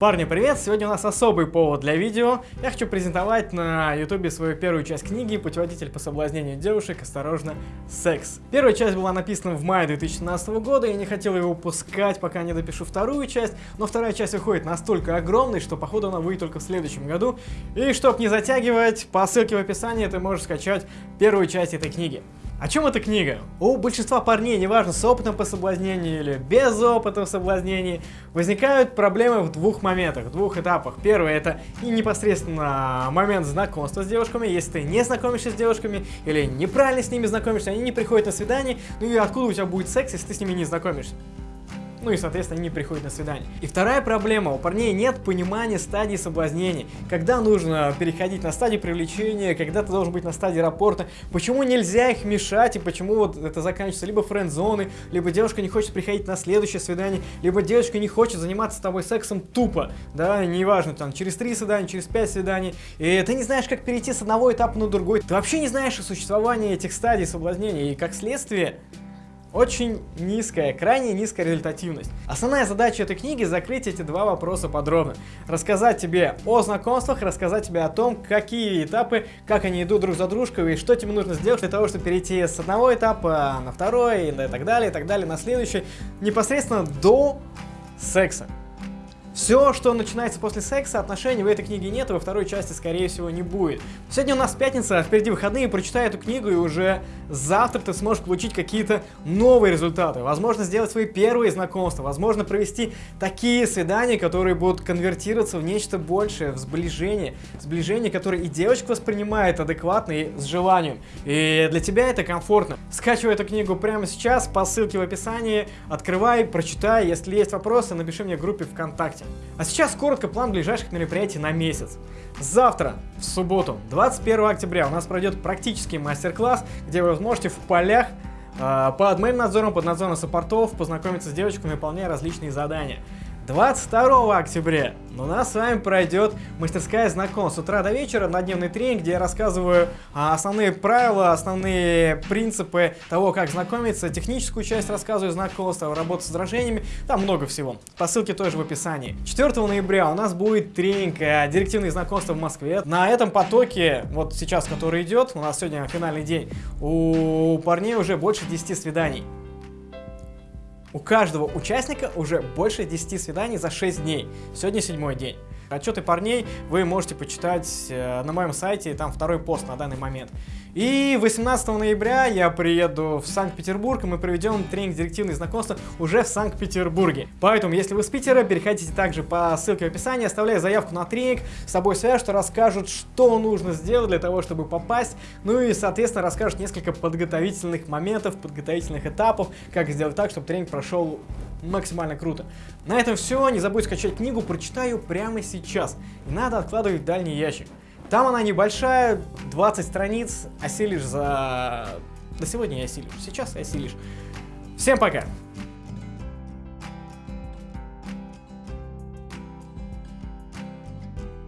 Парни, привет! Сегодня у нас особый повод для видео. Я хочу презентовать на ютубе свою первую часть книги «Путеводитель по соблазнению девушек. Осторожно, секс». Первая часть была написана в мае 2017 года, я не хотел ее выпускать, пока не допишу вторую часть, но вторая часть выходит настолько огромной, что походу она выйдет только в следующем году. И чтобы не затягивать, по ссылке в описании ты можешь скачать первую часть этой книги. О чем эта книга? У большинства парней, неважно с опытом по соблазнению или без опыта в соблазнении, возникают проблемы в двух моментах, в двух этапах. Первый это и непосредственно момент знакомства с девушками, если ты не знакомишься с девушками или неправильно с ними знакомишься, они не приходят на свидание, ну и откуда у тебя будет секс, если ты с ними не знакомишься? Ну и, соответственно, они не приходят на свидание. И вторая проблема, у парней нет понимания стадии соблазнения, когда нужно переходить на стадию привлечения, когда ты должен быть на стадии рапорта, почему нельзя их мешать и почему вот это заканчивается либо френд-зоной, либо девушка не хочет приходить на следующее свидание, либо девушка не хочет заниматься с тобой сексом тупо, да, неважно, там, через три свидания, через пять свиданий, и ты не знаешь, как перейти с одного этапа на другой, ты вообще не знаешь о существовании этих стадий соблазнения, и как следствие, очень низкая, крайне низкая результативность. Основная задача этой книги закрыть эти два вопроса подробно. Рассказать тебе о знакомствах, рассказать тебе о том, какие этапы, как они идут друг за дружкой и что тебе нужно сделать для того, чтобы перейти с одного этапа на второй и так далее, и так далее, на следующий, непосредственно до секса. Все, что начинается после секса, отношений в этой книге нет, и во второй части, скорее всего, не будет. Сегодня у нас пятница, а впереди выходные, прочитай эту книгу, и уже завтра ты сможешь получить какие-то новые результаты. Возможно, сделать свои первые знакомства, возможно, провести такие свидания, которые будут конвертироваться в нечто большее, в сближение. Сближение, которое и девочка воспринимает адекватно и с желанием. И для тебя это комфортно. Скачивай эту книгу прямо сейчас по ссылке в описании, открывай, прочитай. Если есть вопросы, напиши мне в группе ВКонтакте. А сейчас коротко план ближайших мероприятий на месяц. Завтра, в субботу, 21 октября, у нас пройдет практический мастер-класс, где вы сможете в полях э, под моим надзором, под надзором саппортов познакомиться с девочками, выполняя различные задания. 22 октября у нас с вами пройдет мастерская знакомств с утра до вечера на дневный тренинг, где я рассказываю а, основные правила, основные принципы того, как знакомиться, техническую часть рассказываю знакомства, работу с возражениями, там много всего. По ссылке тоже в описании. 4 ноября у нас будет тренинг а, «Директивные знакомства в Москве». На этом потоке, вот сейчас, который идет, у нас сегодня финальный день, у парней уже больше 10 свиданий. У каждого участника уже больше 10 свиданий за 6 дней. Сегодня седьмой день. Отчеты парней вы можете почитать э, на моем сайте, там второй пост на данный момент. И 18 ноября я приеду в Санкт-Петербург, и мы проведем тренинг директивных знакомства уже в Санкт-Петербурге. Поэтому, если вы с Питера, переходите также по ссылке в описании, оставляя заявку на тренинг, с собой свяжут, расскажут, что нужно сделать для того, чтобы попасть, ну и, соответственно, расскажут несколько подготовительных моментов, подготовительных этапов, как сделать так, чтобы тренинг прошел максимально круто. На этом все, не забудь скачать книгу, прочитаю прямо сейчас. И надо откладывать в дальний ящик. Там она небольшая, 20 страниц, осилишь за... До сегодня я осилишь, сейчас осилишь. Всем пока!